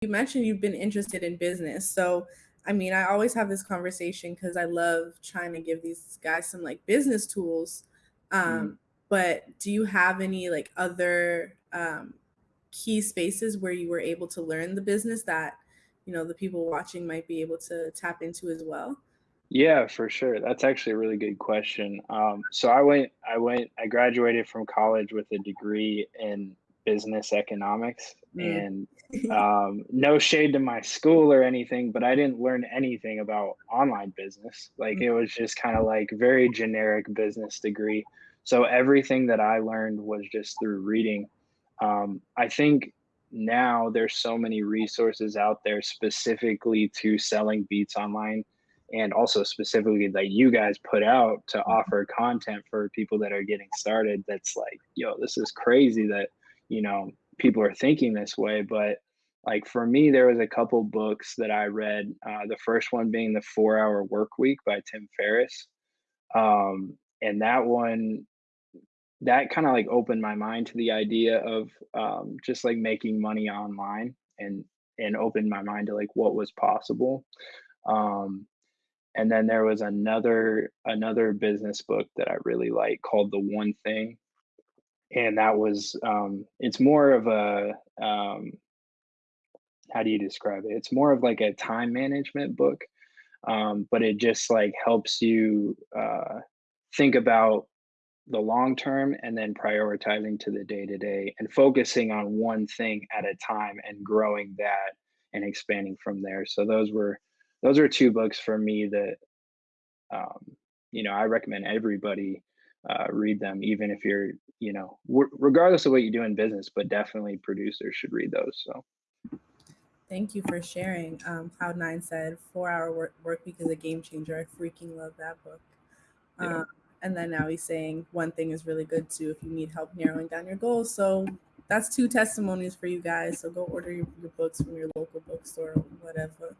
you mentioned you've been interested in business. So, I mean, I always have this conversation because I love trying to give these guys some like business tools. Mm. Um, but do you have any like other um, key spaces where you were able to learn the business that, you know, the people watching might be able to tap into as well? Yeah, for sure. That's actually a really good question. Um, so I went, I went, I graduated from college with a degree in business economics, Mm. and um, no shade to my school or anything, but I didn't learn anything about online business. Like it was just kind of like very generic business degree. So everything that I learned was just through reading. Um, I think now there's so many resources out there specifically to selling beats online and also specifically that you guys put out to offer content for people that are getting started that's like yo this is crazy that you know people are thinking this way but like for me there was a couple books that i read uh, the first one being the four hour work week by tim ferriss um, and that one that kind of like opened my mind to the idea of um, just like making money online and and opened my mind to like what was possible um, and then there was another another business book that I really like called The One Thing, and that was um, it's more of a um, how do you describe it? It's more of like a time management book, um, but it just like helps you uh, think about the long term and then prioritizing to the day to day and focusing on one thing at a time and growing that and expanding from there. So those were those are two books for me that um, you know, I recommend everybody uh, read them, even if you're, you know, w- regardless of what you do in business, but definitely producers should read those. So, Thank you for sharing. Um, Cloud9 said, Four Hour work, work Week is a game changer. I freaking love that book. yeah, Um, and then now he's saying one thing is really good too if you need help narrowing down your goals. So that's two testimonies for you guys. So go order your, your books from your local bookstore or whatever.